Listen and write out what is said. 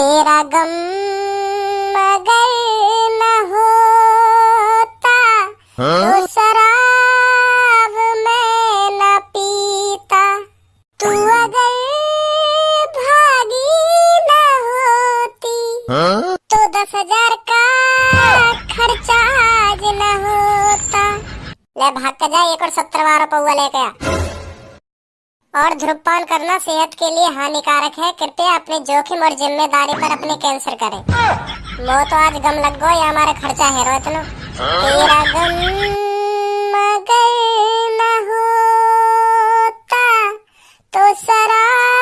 तेरा गम अगर न होता तो शराब मैं न पीता। तू अगर भागी न होती तो दस हज़ार का खर्चा आज न होता। ले भाग के जा एक और सत्तर बारह पौवा लेके आ। और धूम्रपान करना सेहत के लिए हानिकारक है। कृपया अपने जोखिम और ज़िम्मेदारी पर अपने कैंसर करें। वो तो आज गम लग गो या हमारा खर्चा है रो तेरा गम मगर न होता तो शराब